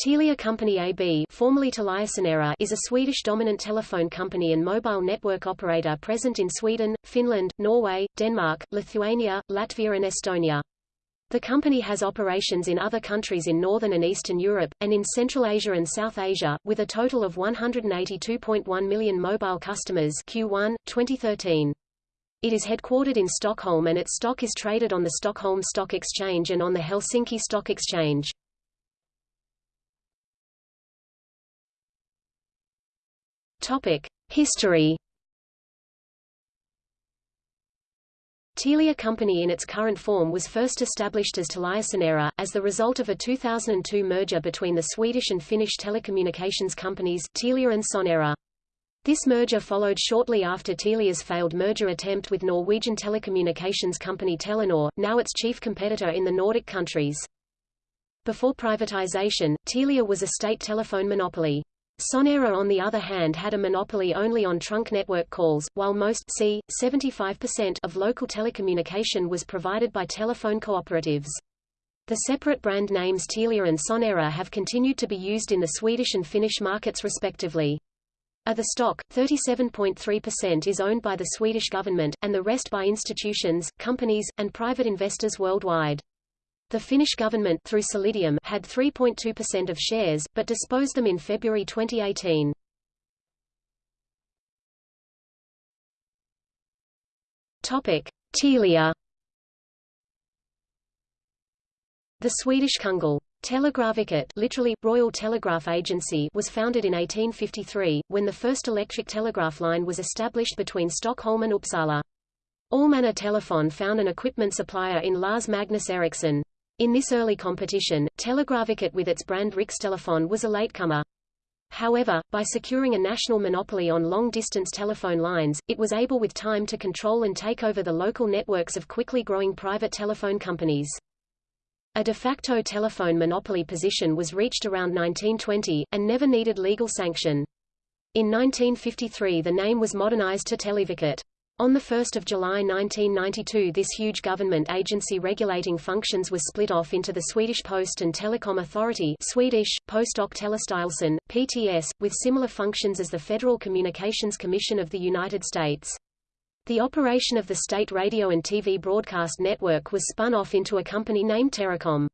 Telia Company AB formerly is a Swedish dominant telephone company and mobile network operator present in Sweden, Finland, Norway, Denmark, Lithuania, Latvia and Estonia. The company has operations in other countries in Northern and Eastern Europe, and in Central Asia and South Asia, with a total of 182.1 million mobile customers Q1, 2013. It is headquartered in Stockholm and its stock is traded on the Stockholm Stock Exchange and on the Helsinki Stock Exchange. History. Telia Company in its current form was first established as TeliaSonera, as the result of a 2002 merger between the Swedish and Finnish telecommunications companies Telia and Sonera. This merger followed shortly after Telia's failed merger attempt with Norwegian telecommunications company Telenor, now its chief competitor in the Nordic countries. Before privatization, Telia was a state telephone monopoly. Sonera on the other hand had a monopoly only on trunk network calls, while most c. 75% of local telecommunication was provided by telephone cooperatives. The separate brand names Telia and Sonera have continued to be used in the Swedish and Finnish markets respectively. Of the stock, 37.3% is owned by the Swedish government, and the rest by institutions, companies, and private investors worldwide. The Finnish government through Solidium had 3.2% of shares, but disposed them in February 2018. Topic: Telia. The Swedish Kungl. Telegrafverket literally, Royal Telegraph Agency was founded in 1853, when the first electric telegraph line was established between Stockholm and Uppsala. Allmänna Telefon found an equipment supplier in Lars Magnus Ericsson. In this early competition, Telegrafverket with its brand Rikstelefon was a latecomer. However, by securing a national monopoly on long-distance telephone lines, it was able with time to control and take over the local networks of quickly growing private telephone companies. A de facto telephone monopoly position was reached around 1920, and never needed legal sanction. In 1953 the name was modernized to Televerket. On 1 July 1992 this huge government agency regulating functions was split off into the Swedish Post and Telecom Authority Swedish, Post och Telestyrelsen, PTS, with similar functions as the Federal Communications Commission of the United States. The operation of the state radio and TV broadcast network was spun off into a company named Teracom.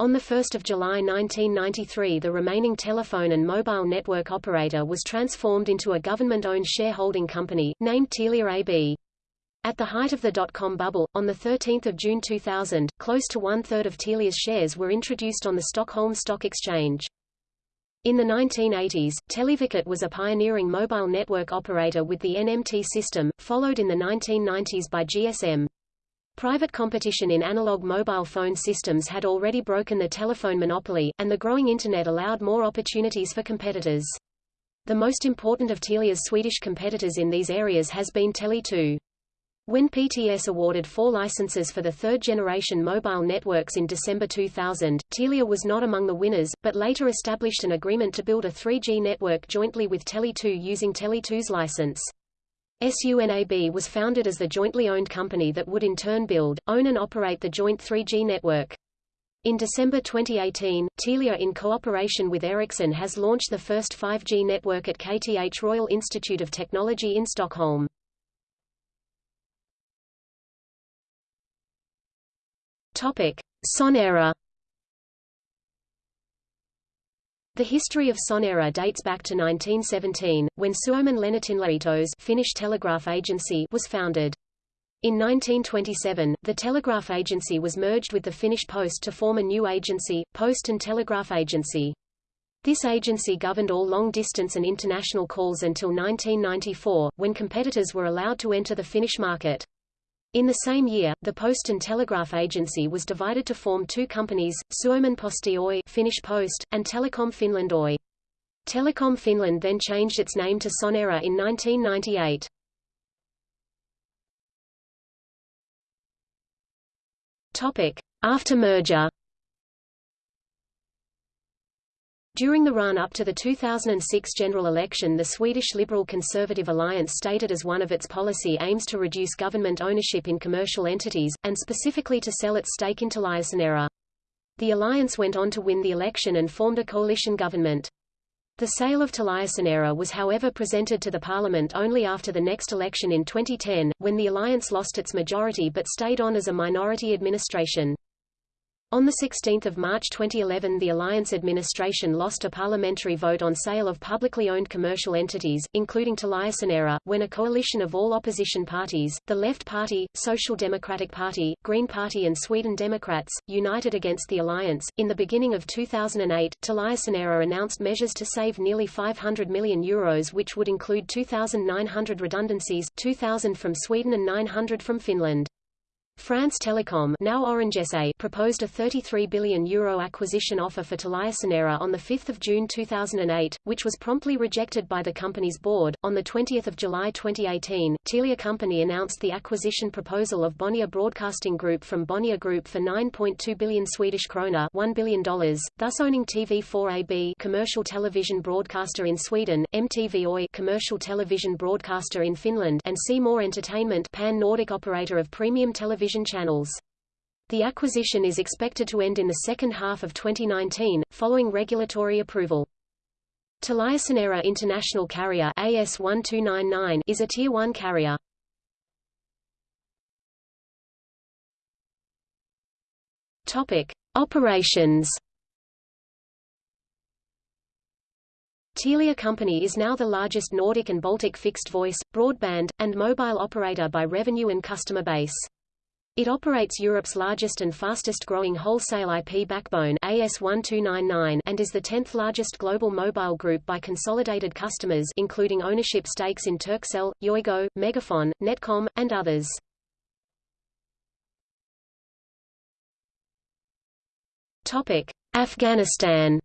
On 1 July 1993 the remaining telephone and mobile network operator was transformed into a government-owned shareholding company, named Telia AB. At the height of the dot-com bubble, on 13 June 2000, close to one-third of Telia's shares were introduced on the Stockholm Stock Exchange. In the 1980s, Televerket was a pioneering mobile network operator with the NMT system, followed in the 1990s by GSM. Private competition in analog mobile phone systems had already broken the telephone monopoly, and the growing Internet allowed more opportunities for competitors. The most important of Telia's Swedish competitors in these areas has been Tele2. When PTS awarded four licenses for the third-generation mobile networks in December 2000, Telia was not among the winners, but later established an agreement to build a 3G network jointly with Tele2 using Tele2's license. SUNAB was founded as the jointly owned company that would in turn build, own and operate the joint 3G network. In December 2018, Telia in cooperation with Ericsson has launched the first 5G network at KTH Royal Institute of Technology in Stockholm. Topic: Sonera The history of Sonera dates back to 1917, when Suomen Lennätinlaitos Finnish Telegraph Agency was founded. In 1927, the Telegraph Agency was merged with the Finnish Post to form a new agency, Post and Telegraph Agency. This agency governed all long-distance and international calls until 1994, when competitors were allowed to enter the Finnish market. In the same year, the Post and Telegraph Agency was divided to form two companies, Suomen Posti Oy Finnish Post, and Telecom Finland Oy. Telecom Finland then changed its name to Sonera in 1998. Topic: After merger During the run-up to the 2006 general election the Swedish Liberal Conservative Alliance stated as one of its policy aims to reduce government ownership in commercial entities, and specifically to sell its stake in Teliasonera. The alliance went on to win the election and formed a coalition government. The sale of TeliaSonera was however presented to the parliament only after the next election in 2010, when the alliance lost its majority but stayed on as a minority administration. On 16 March 2011 the Alliance administration lost a parliamentary vote on sale of publicly owned commercial entities, including TeliaSonera, when a coalition of all opposition parties, the Left Party, Social Democratic Party, Green Party and Sweden Democrats, united against the alliance. In the beginning of 2008, TeliaSonera announced measures to save nearly 500 million euros which would include 2,900 redundancies, 2,000 from Sweden and 900 from Finland. France Telecom now Orange SA proposed a €33 billion Euro acquisition offer for TeliaSonera on 5 June 2008, which was promptly rejected by the company's board. On 20 July 2018, Telia Company announced the acquisition proposal of Bonnier Broadcasting Group from Bonnier Group for 9.2 billion Swedish krona $1 billion, thus owning TV4 AB commercial television broadcaster in Sweden, MTV Oy commercial television broadcaster in Finland and More Entertainment pan-Nordic operator of premium television television channels. The acquisition is expected to end in the second half of 2019, following regulatory approval. TeliaSonera International Carrier AS1299 is a Tier 1 carrier. Topic: Operations. Telia Company is now the largest Nordic and Baltic fixed voice, broadband, and mobile operator by revenue and customer base. It operates Europe's largest and fastest-growing wholesale IP backbone AS1299 and is the 10th largest global mobile group by consolidated customers including ownership stakes in Turkcell, Yoigo, Megafon, Netcom, and others. Topic: Afghanistan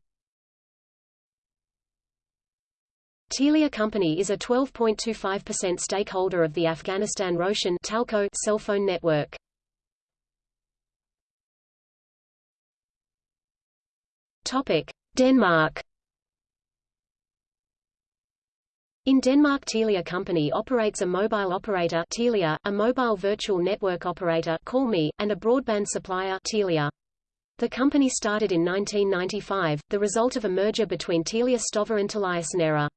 Telia Company is a 12.25% stakeholder of the Afghanistan Roshan Talco cell phone network. Topic: Denmark. In Denmark Telia Company operates a mobile operator Telia, a mobile virtual network operator CallMe, and a broadband supplier Telia. The company started in 1995, the result of a merger between Telia Stofa and TeliaSonera.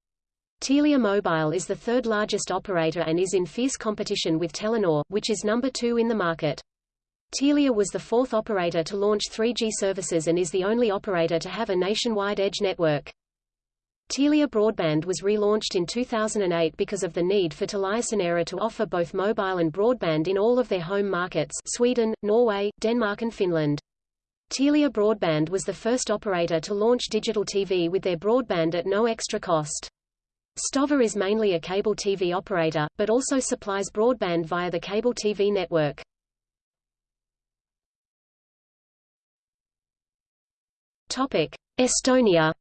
Telia Mobile is the third largest operator and is in fierce competition with Telenor, which is number two in the market. Telia was the fourth operator to launch 3G services and is the only operator to have a nationwide edge network. Telia Broadband was relaunched in 2008 because of the need for TeliaSonera to offer both mobile and broadband in all of their home markets Sweden, Norway, Denmark and Finland. Telia Broadband was the first operator to launch digital TV with their broadband at no extra cost. Stofa is mainly a cable TV operator, but also supplies broadband via the cable TV network. Estonia.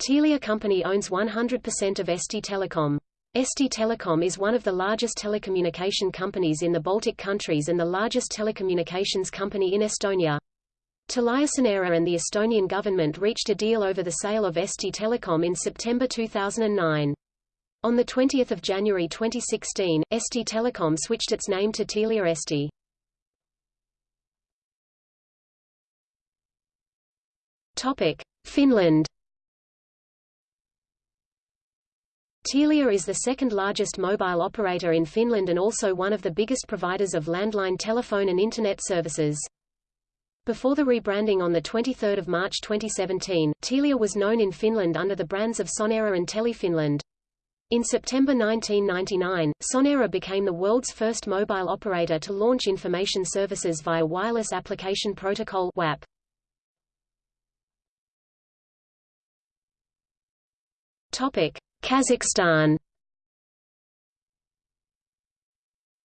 Telia Company owns 100% of Eesti Telekom. Eesti Telekom is one of the largest telecommunication companies in the Baltic countries and the largest telecommunications company in Estonia. TeliaSonera and the Estonian government reached a deal over the sale of Eesti Telekom in September 2009. On 20 January 2016, Eesti Telekom switched its name to Telia Eesti. Topic: Finland. Telia is the second largest mobile operator in Finland and also one of the biggest providers of landline telephone and Internet services. Before the rebranding on 23 March 2017, Telia was known in Finland under the brands of Sonera and TeliFinland. In September 1999, Sonera became the world's first mobile operator to launch information services via Wireless Application Protocol WAP. Kazakhstan.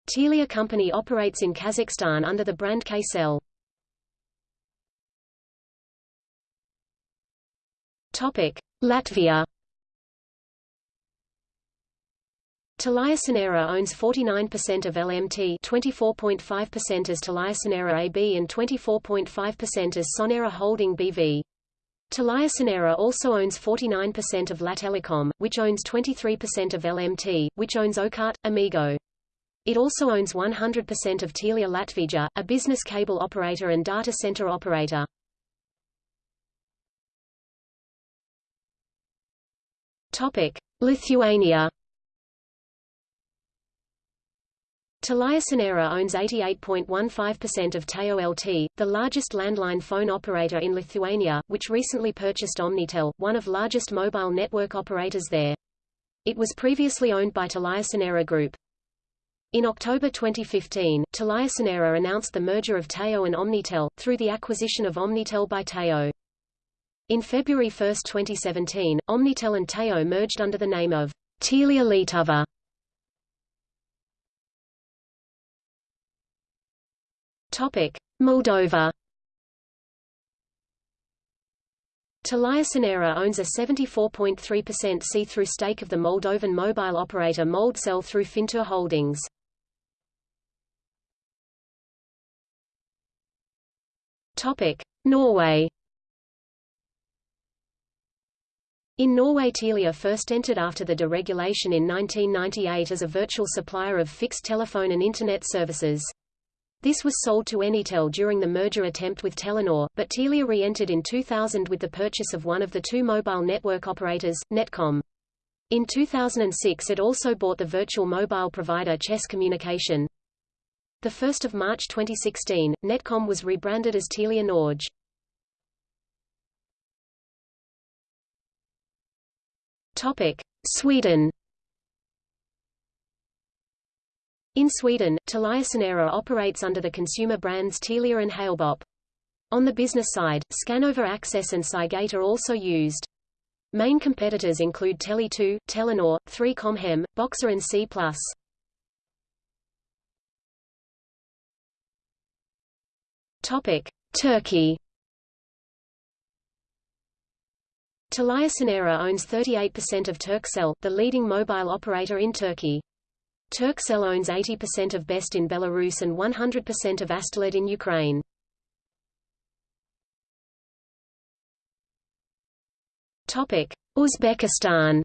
Telia Company operates in Kazakhstan under the brand Kcell. Topic: Latvia. TeliaSonera owns 49% of LMT 24.5% as TeliaSonera AB and 24.5% as Sonera Holding BV. TeliaSonera also owns 49% of Lattelecom, which owns 23% of LMT, which owns Okarte, Amigo. It also owns 100% of Telia Latvija, a business cable operator and data center operator. Topic: Lithuania. TeliaSonera owns 88.15% of Teo LT, the largest landline phone operator in Lithuania, which recently purchased Omnitel, one of largest mobile network operators there. It was previously owned by TeliaSonera Group. In October 2015, TeliaSonera announced the merger of Teo and Omnitel, through the acquisition of Omnitel by Teo. In February 1, 2017, Omnitel and Teo merged under the name of Telia Lietuva. Moldova. TeliaSonera owns a 74.3% see-through stake of the Moldovan mobile operator Moldcell through Fintur Holdings. Topic: Norway. In Norway Telia first entered after the deregulation in 1998 as a virtual supplier of fixed telephone and Internet services. This was sold to Enitel during the merger attempt with Telenor, but Telia re-entered in 2000 with the purchase of one of the two mobile network operators, Netcom. In 2006 it also bought the virtual mobile provider Chess Communication. 1 March 2016, Netcom was rebranded as Telia Norge. Sweden. In Sweden, TeliaSonera operates under the consumer brands Telia and Halebop. On the business side, Skanova Access and Cygate are also used. Main competitors include Tele2, Telenor, 3Com Hem, Boxer and C+. Topic: Turkey. TeliaSonera owns 38% of Turkcell, the leading mobile operator in Turkey. Turkcell owns 80% of Best in Belarus and 100% of Astelit in Ukraine. Topic: Uzbekistan.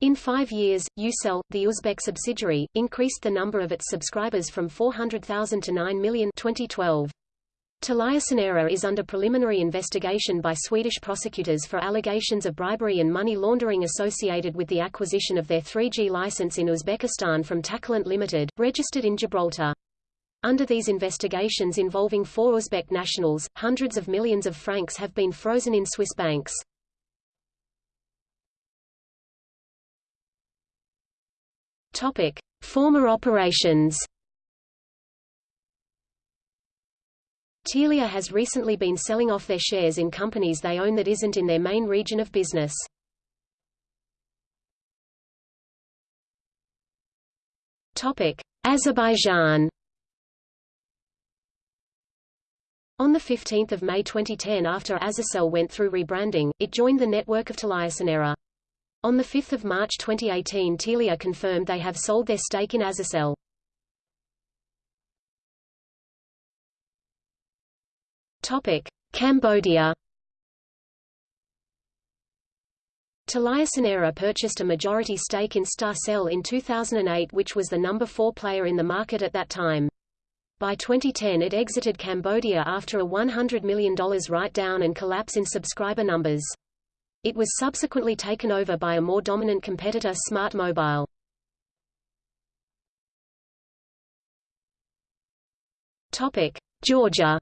In five years, Ucell, the Uzbek subsidiary, increased the number of its subscribers from 400,000 to 9 million 2012. TeliaSonera is under preliminary investigation by Swedish prosecutors for allegations of bribery and money laundering associated with the acquisition of their 3G license in Uzbekistan from Takilant Limited, registered in Gibraltar. Under these investigations involving four Uzbek nationals, hundreds of millions of francs have been frozen in Swiss banks. Topic: Former operations. Telia has recently been selling off their shares in companies they own that isn't in their main region of business. Topic: Azerbaijan. On 15 May 2010 after Azercell went through rebranding, it joined the network of TeliaSonera. On 5 March 2018 Telia confirmed they have sold their stake in Azercell. Topic: Cambodia. TeliaSonera purchased a majority stake in Starcell in 2008 which was the number 4 player in the market at that time. By 2010 it exited Cambodia after a $100 million write-down and collapse in subscriber numbers. It was subsequently taken over by a more dominant competitor Smart Mobile. Georgia.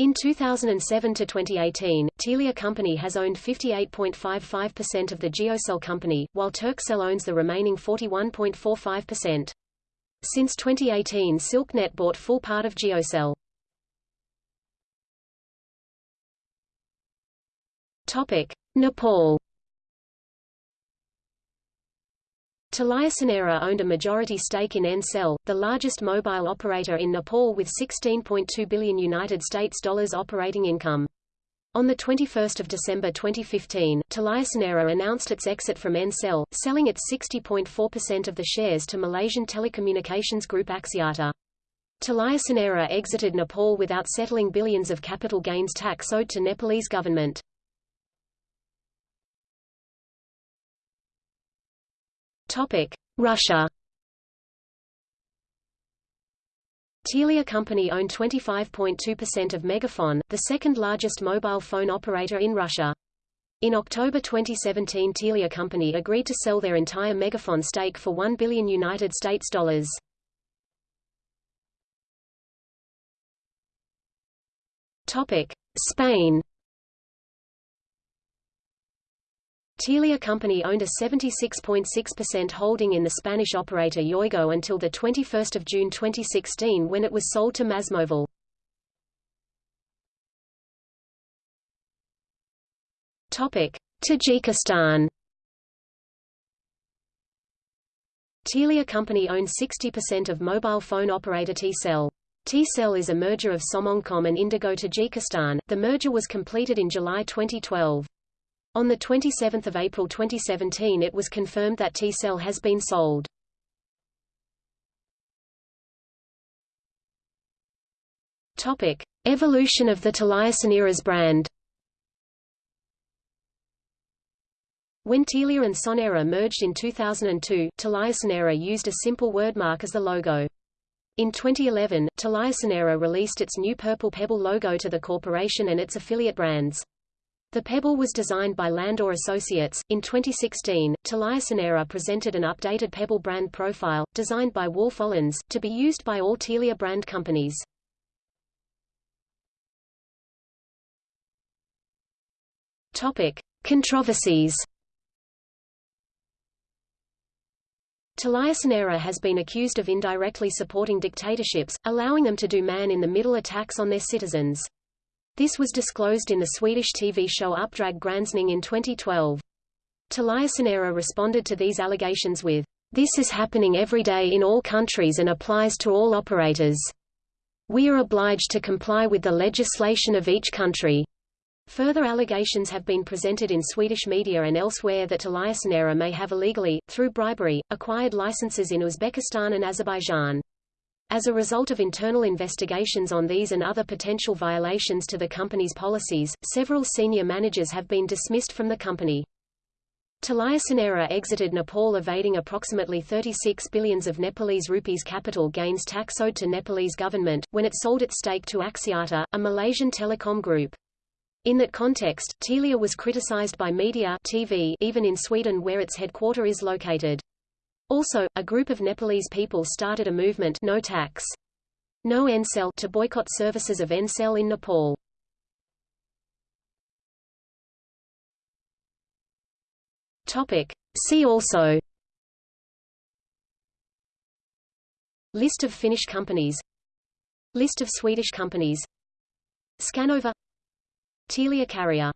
In 2007 to 2018, Telia Company has owned 58.55% of the Geocell company, while Turkcell owns the remaining 41.45%. Since 2018 Silknet bought full part of Geocell. Topic: Nepal TeliaSonera owned a majority stake in Ncell, the largest mobile operator in Nepal with 16.2 billion United States dollars operating income. On 21 December 2015, TeliaSonera announced its exit from Ncell, selling its 60.4% of the shares to Malaysian telecommunications group Axiata. TeliaSonera exited Nepal without settling billions of capital gains tax owed to Nepalese government. Topic: Russia. Telia Company owned 25.2% of Megafon, the second largest mobile phone operator in Russia. In October 2017 Telia Company agreed to sell their entire Megafon stake for 1 billion United States dollars. Topic: Spain. Telia Company owned a 76.6% holding in the Spanish operator Yoigo until 21 June 2016 when it was sold to Másmóvil. Tajikistan Telia Company owns 60% of mobile phone operator T-Cell. T-Cell is a merger of Somoncom and Indigo Tajikistan. The merger was completed in July 2012. On 27 April 2017 it was confirmed that T-Cell has been sold. Topic: Evolution of the Soneras brand. When Telia and Sonera merged in 2002, Sonera used a simple wordmark as the logo. In 2011, Sonera released its new Purple Pebble logo to the corporation and its affiliate brands. The Pebble was designed by Landor Associates. In 2016, Sonera presented an updated Pebble brand profile, designed by Wolff Olins, to be used by all Telia brand companies. Topic: Controversies. Sonera has been accused of indirectly supporting dictatorships, allowing them to do man-in-the-middle attacks on their citizens. This was disclosed in the Swedish TV show Uppdrag Granskning in 2012. Sonera responded to these allegations with, This is happening every day in all countries and applies to all operators. We are obliged to comply with the legislation of each country. Further allegations have been presented in Swedish media and elsewhere that Sonera may have illegally, through bribery, acquired licenses in Uzbekistan and Azerbaijan. As a result of internal investigations on these and other potential violations to the company's policies, several senior managers have been dismissed from the company. Telia Sonera exited Nepal evading approximately 36 billions of Nepalese rupees capital gains tax owed to Nepalese government, when it sold its stake to Axiata, a Malaysian telecom group. In that context, Telia was criticized by media TV even in Sweden where its headquarter is located. Also, a group of Nepalese people started a movement no tax. No Ncell to boycott services of Ncell in Nepal. Topic. See also List of Finnish companies List of Swedish companies Skanova Telia Carrier